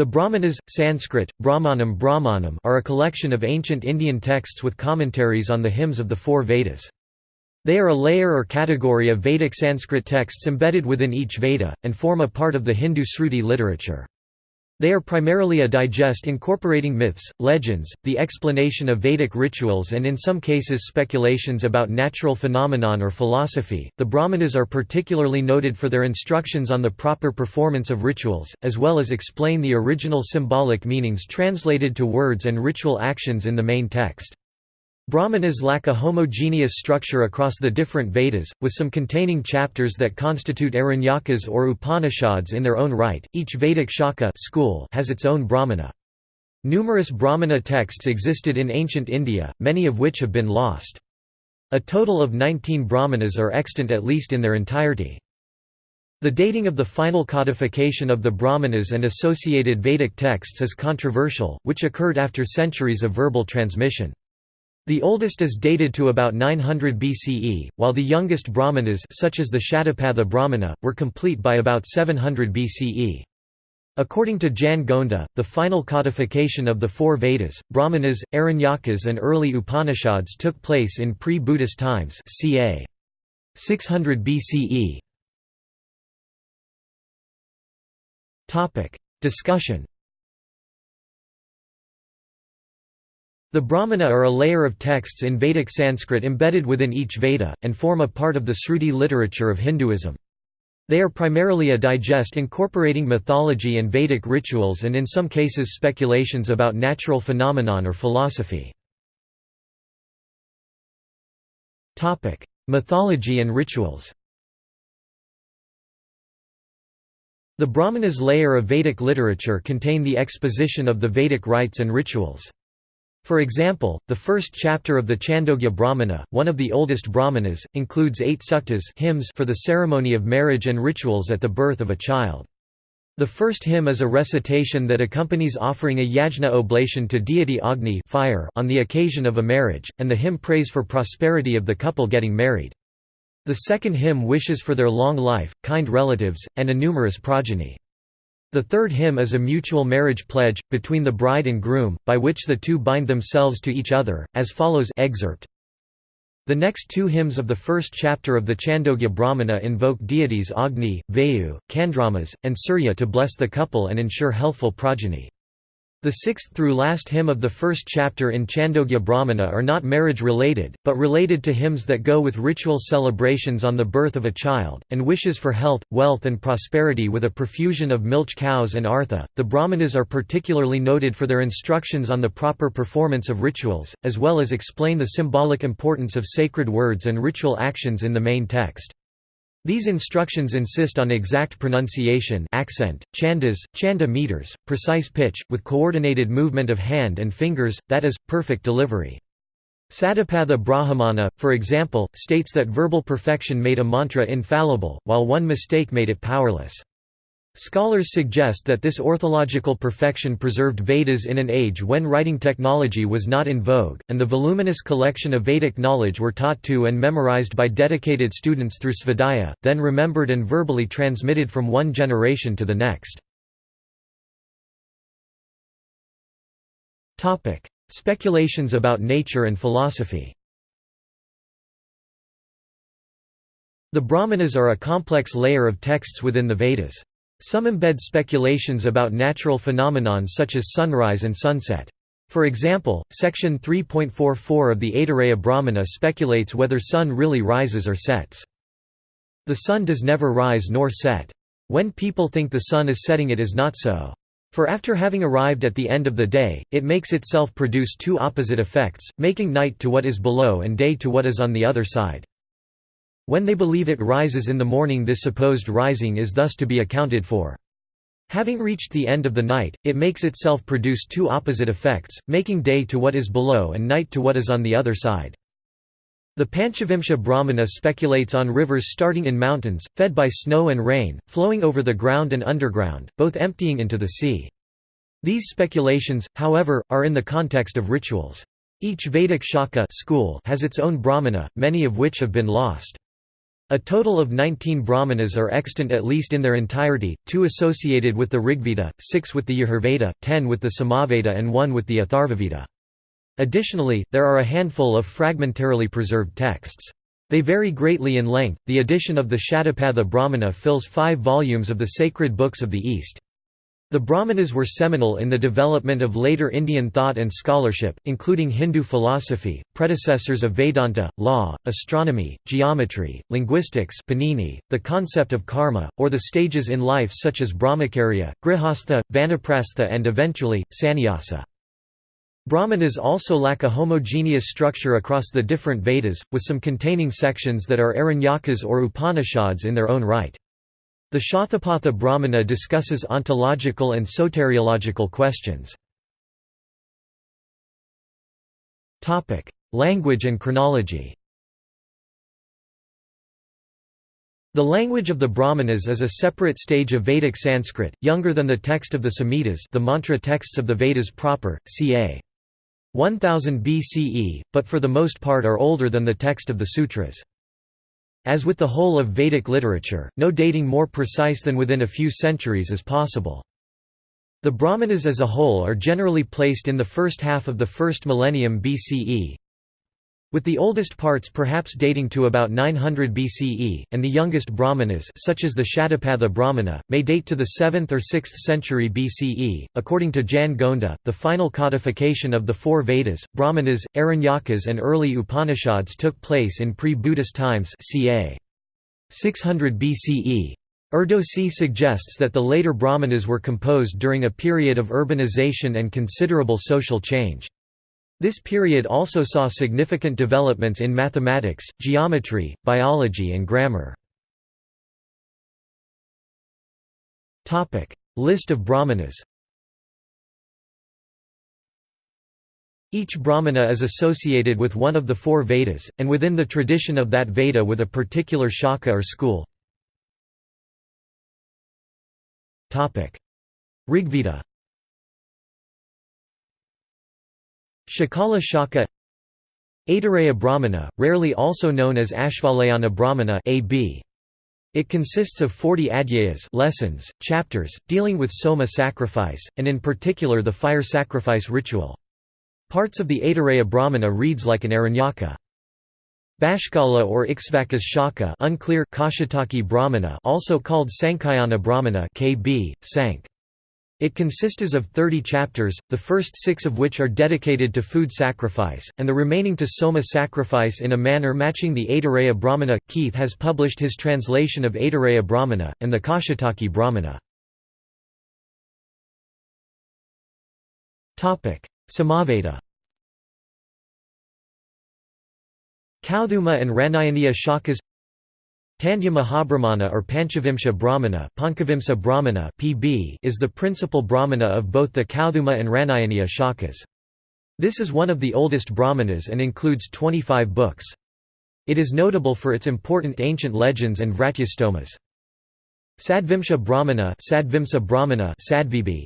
The Brahmanas, Sanskrit, Brahmanam Brahmanam are a collection of ancient Indian texts with commentaries on the hymns of the four Vedas. They are a layer or category of Vedic Sanskrit texts embedded within each Veda, and form a part of the Hindu Sruti literature. They are primarily a digest incorporating myths, legends, the explanation of Vedic rituals, and in some cases speculations about natural phenomenon or philosophy. The Brahmanas are particularly noted for their instructions on the proper performance of rituals, as well as explain the original symbolic meanings translated to words and ritual actions in the main text. Brahmanas lack a homogeneous structure across the different Vedas, with some containing chapters that constitute Aranyakas or Upanishads in their own right. Each Vedic Shaka school has its own Brahmana. Numerous Brahmana texts existed in ancient India, many of which have been lost. A total of 19 Brahmanas are extant at least in their entirety. The dating of the final codification of the Brahmanas and associated Vedic texts is controversial, which occurred after centuries of verbal transmission. The oldest is dated to about 900 BCE, while the youngest Brahmanas such as the Shatapatha Brahmana, were complete by about 700 BCE. According to Jan Gonda, the final codification of the four Vedas, Brahmanas, Aranyakas and early Upanishads took place in pre-Buddhist times ca. 600 BCE. Discussion The Brahmana are a layer of texts in Vedic Sanskrit embedded within each Veda, and form a part of the Sruti literature of Hinduism. They are primarily a digest incorporating mythology and Vedic rituals and in some cases speculations about natural phenomenon or philosophy. Mythology and rituals The Brahmanas layer of Vedic literature contain the exposition of the Vedic rites and rituals. For example, the first chapter of the Chandogya Brahmana, one of the oldest Brahmanas, includes eight suktas hymns for the ceremony of marriage and rituals at the birth of a child. The first hymn is a recitation that accompanies offering a yajna oblation to deity Agni fire on the occasion of a marriage, and the hymn prays for prosperity of the couple getting married. The second hymn wishes for their long life, kind relatives, and a numerous progeny. The third hymn is a mutual marriage pledge, between the bride and groom, by which the two bind themselves to each other, as follows excerpt. The next two hymns of the first chapter of the Chandogya Brahmana invoke deities Agni, Vayu, Chandramas, and Surya to bless the couple and ensure healthful progeny. The sixth through last hymn of the first chapter in Chandogya Brahmana are not marriage-related, but related to hymns that go with ritual celebrations on the birth of a child, and wishes for health, wealth and prosperity with a profusion of milch cows and artha. The Brahmanas are particularly noted for their instructions on the proper performance of rituals, as well as explain the symbolic importance of sacred words and ritual actions in the main text. These instructions insist on exact pronunciation accent, chandas, chanda meters, precise pitch, with coordinated movement of hand and fingers, that is, perfect delivery. Satapatha Brahmana, for example, states that verbal perfection made a mantra infallible, while one mistake made it powerless. Scholars suggest that this orthological perfection preserved Vedas in an age when writing technology was not in vogue, and the voluminous collection of Vedic knowledge were taught to and memorized by dedicated students through svadhyaya, then remembered and verbally transmitted from one generation to the next. Speculations about nature and philosophy The Brahmanas are a complex layer of texts within the Vedas. Some embed speculations about natural phenomenon such as sunrise and sunset. For example, section 3.44 of the Aitareya Brahmana speculates whether sun really rises or sets. The sun does never rise nor set. When people think the sun is setting it is not so. For after having arrived at the end of the day, it makes itself produce two opposite effects, making night to what is below and day to what is on the other side. When they believe it rises in the morning this supposed rising is thus to be accounted for. Having reached the end of the night, it makes itself produce two opposite effects, making day to what is below and night to what is on the other side. The Panchavimsha Brahmana speculates on rivers starting in mountains, fed by snow and rain, flowing over the ground and underground, both emptying into the sea. These speculations, however, are in the context of rituals. Each Vedic Shaka school has its own Brahmana, many of which have been lost. A total of 19 brahmanas are extant at least in their entirety, two associated with the Rigveda, six with the Yajurveda, ten with the Samaveda and one with the Atharvaveda. Additionally, there are a handful of fragmentarily preserved texts. They vary greatly in length. The edition of the Shatapatha Brahmana fills five volumes of the sacred books of the East. The Brahmanas were seminal in the development of later Indian thought and scholarship, including Hindu philosophy, predecessors of Vedanta, law, astronomy, geometry, linguistics Panini, the concept of karma, or the stages in life such as brahmacharya, grihastha, vanaprastha and eventually, sannyasa. Brahmanas also lack a homogeneous structure across the different Vedas, with some containing sections that are Aranyakas or Upanishads in their own right. The Shatapatha Brahmana discusses ontological and soteriological questions. Language and chronology The language of the Brahmanas is a separate stage of Vedic Sanskrit, younger than the text of the Samhitas the mantra texts of the Vedas proper, ca. 1000 BCE, but for the most part are older than the text of the sutras. As with the whole of Vedic literature, no dating more precise than within a few centuries is possible. The Brahmanas as a whole are generally placed in the first half of the first millennium BCE, with the oldest parts perhaps dating to about 900 BCE, and the youngest brahmanas such as the Shatapatha Brahmana, may date to the 7th or 6th century BCE. According to Jan Gonda, the final codification of the four Vedas, Brahmanas, Aranyakas and early Upanishads took place in pre-Buddhist times ca. 600 BCE. Erdosy suggests that the later Brahmanas were composed during a period of urbanization and considerable social change. This period also saw significant developments in mathematics, geometry, biology and grammar. List of brahmanas Each brahmana is associated with one of the four Vedas, and within the tradition of that Veda with a particular shaka or school. Rigveda Shakala Shaka Aitareya Brahmana, rarely also known as Ashvalayana Brahmana AB. It consists of 40 adhyayas lessons, chapters, dealing with soma sacrifice, and in particular the fire sacrifice ritual. Parts of the Aitareya Brahmana reads like an Aranyaka. Bashkala or Ikshvakas Shaka unclear Kaushitaki Brahmana also called Sankhayana Brahmana KB, Sank. It consists of 30 chapters, the first six of which are dedicated to food sacrifice, and the remaining to soma sacrifice in a manner matching the Aitareya Brahmana. Keith has published his translation of Aitareya Brahmana, and the Kaushitaki Brahmana. Samaveda Kauthuma and Ranayaniya Shakas Tandya Mahabrahmana or Panchavimsha Brahmana, Pankavimsa Brahmana (PB) is the principal Brahmana of both the Kauthuma and Ranayaniya shakas. This is one of the oldest Brahmanas and includes 25 books. It is notable for its important ancient legends and Vratyastomas. Sadvimsha Brahmana, Sadvimsa Brahmana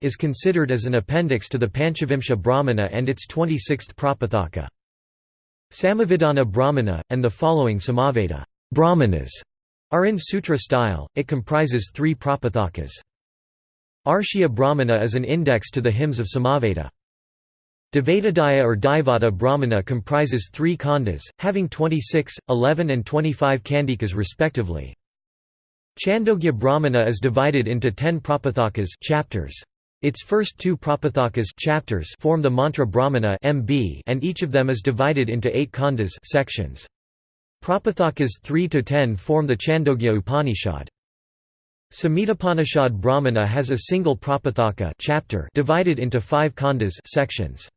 is considered as an appendix to the Panchavimsha Brahmana and its 26th Prapathaka. Samavidana Brahmana, and the following Samaveda Brahmanas are in sutra style, it comprises three prapathakas. Arshya Brahmana is an index to the hymns of Samaveda. Devatadhyaya or Daivata Brahmana comprises three khandas, having 26, 11 and 25 kandikas respectively. Chandogya Brahmana is divided into ten prapathakas chapters. Its first two prapathakas chapters form the mantra Brahmana MB and each of them is divided into eight khandas sections. Prapathakas 3 to 10 form the Chandogya Upanishad. Samhitapanishad Brahmana has a single Prapathaka chapter divided into five khandas sections.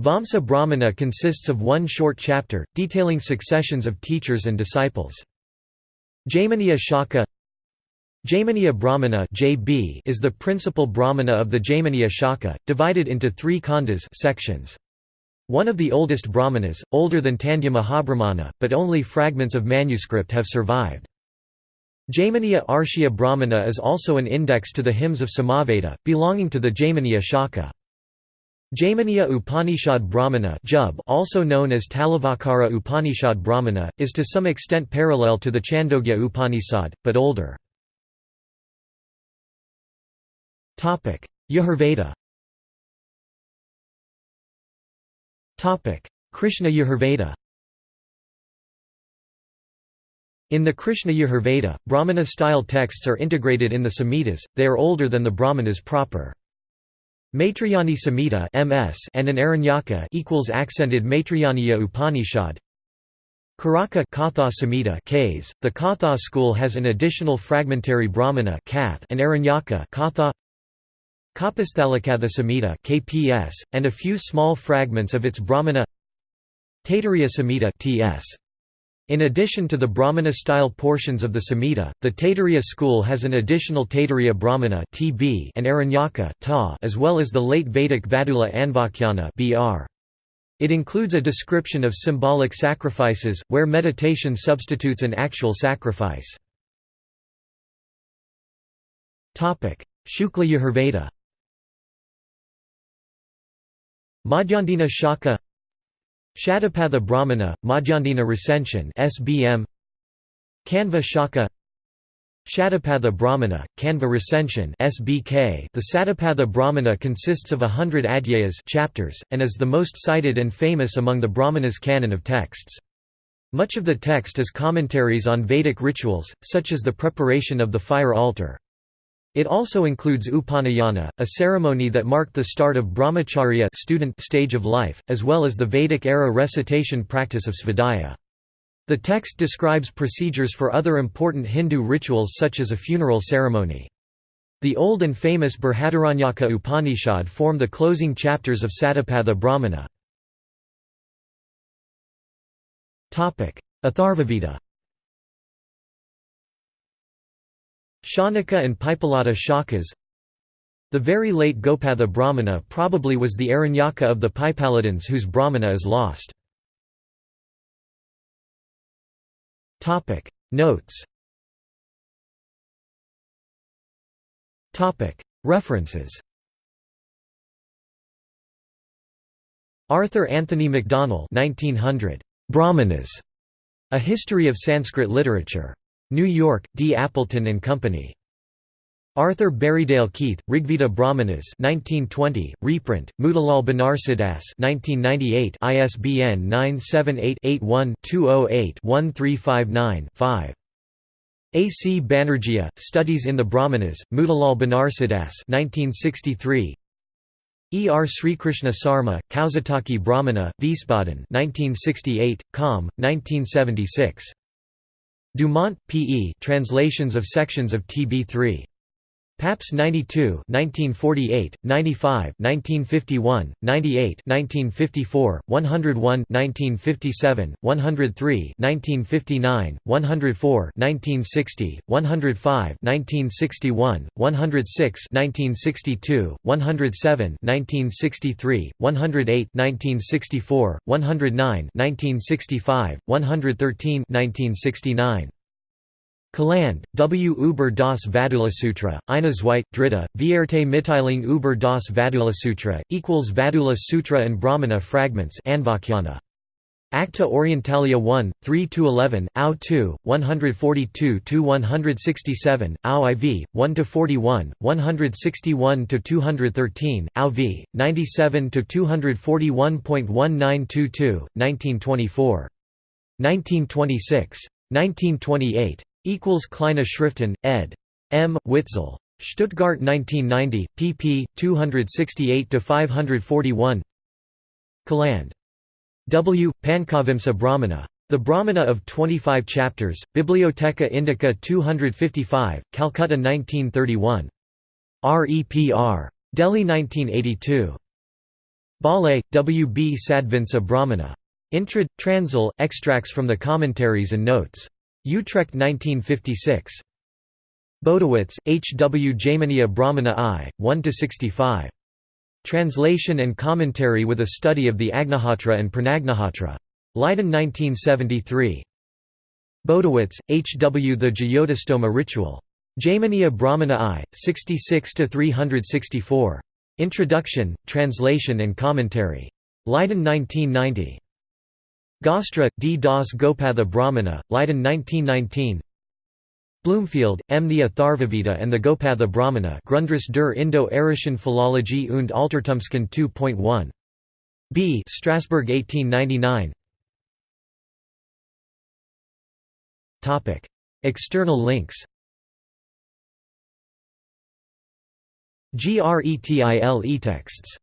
Vamsa Brahmana consists of one short chapter, detailing successions of teachers and disciples. Jaiminiya Shaka Jaiminiya Brahmana is the principal Brahmana of the Jaiminiya Shaka, divided into three khandas sections. One of the oldest Brahmanas, older than Tandya Mahabrahmana, but only fragments of manuscript have survived. Jaiminiya Arshya Brahmana is also an index to the hymns of Samaveda, belonging to the Jaiminiya Shaka. Jaiminiya Upanishad Brahmana also known as Talavakara Upanishad Brahmana, is to some extent parallel to the Chandogya Upanishad, but older. Yajurveda Krishna Yajurveda In the Krishna Yajurveda, Brahmana-style texts are integrated in the Samhitas, they are older than the Brahmanas proper. Maitrayani Samhita (MS) and an Aranyaka equals accented Maitrayaniya Upanishad. Karaka Katha Samhita (Ks). The Katha school has an additional fragmentary Brahmana and Aranyaka (Katha). Kapasthalakatha Samhita (KPS) and a few small fragments of its Brahmana. Taittiriya Samhita (TS). In addition to the Brahmana-style portions of the Samhita, the Taittiriya school has an additional Taittiriya Brahmana (TB) and Aranyaka (Ta), as well as the late Vedic Vadula Anvakhyana (BR). It includes a description of symbolic sacrifices, where meditation substitutes an actual sacrifice. Shukla Yajurveda Madhyandina Shaka Shatapatha Brahmana, Madhyandina Recension SBM Kanva Shaka Shatapatha Brahmana, Kanva Recension SBK The Satapatha Brahmana consists of a hundred adhyayas chapters, and is the most cited and famous among the Brahmanas' canon of texts. Much of the text is commentaries on Vedic rituals, such as the preparation of the fire altar. It also includes Upanayana, a ceremony that marked the start of brahmacharya student stage of life, as well as the Vedic-era recitation practice of svadhyaya. The text describes procedures for other important Hindu rituals such as a funeral ceremony. The old and famous Brihadaranyaka Upanishad form the closing chapters of Satapatha Brahmana. Atharvaveda Shaunaka and Paippalada Shakas The very late Gopatha Brahmana probably was the Aranyaka of the Paipaladins whose Brahmana is lost. Notes References Arthur Anthony Macdonell 1900. Brahmanas. A History of Sanskrit Literature. New York, D. Appleton and Company. Arthur Berriedale Keith, Rigveda Brahmanas 1920, reprint, Motilal Banarsidass 1998 ISBN 978-81-208-1359-5. A. C. Banerjee, Studies in the Brahmanas, Motilal Banarsidass 1963 E. R. Srikrishna Sarma, Kausitaki Brahmana, Wiesbaden 1968, Com. 1976. Dumont, P. E. Translations of sections of TB3. Paps 92 1948, 95 1951, 98 1954, 101 1957, 103 1959, 104 1960, 105 1961, 106 1962, 107 1963, 108 1964, 109 1965, 113 1969. Caland, W. Uber das Vadulasutra, Einasweit, Dritta, Vierte Mitteilung über das Vadulasutra, equals Vadula Sutra and Brahmana fragments Anvakhyana. Acta Orientalia 1, 3–11, AU 2, 142–167, AU IV, 1–41, 161–213, AU V, 97–241.1922, 1924. 1926. 1928 equals Kleine Schriften, ed. M. Witzel. Stuttgart 1990, pp. 268–541 Caland. W. Pankavimsa Brahmana. The Brahmana of 25 chapters, Bibliotheca Indica 255, Calcutta 1931. REPR. Delhi 1982. Bale, W. B. Sadvinsa Brahmana. Intrad, Transl, extracts from the commentaries and notes. Utrecht 1956. Bodewitz, H. W. Jaiminiya Brahmana I, 1–65. Translation and commentary with a study of the Agnihotra and Pranagnihotra. Leiden 1973. Bodewitz, H. W. The Jyotistoma Ritual. Jaiminiya Brahmana I, 66–364. Introduction, Translation and Commentary. Leiden 1990. Gaastra, D. Das Gopatha Brahmana, Leiden 1919 Bloomfield, M. The Atharvaveda and the Gopatha Brahmana Grundriss der Indo-Arischen Philologie und Altertumskunde 2.1. B. Strasbourg 1899 External links GRETIL e-texts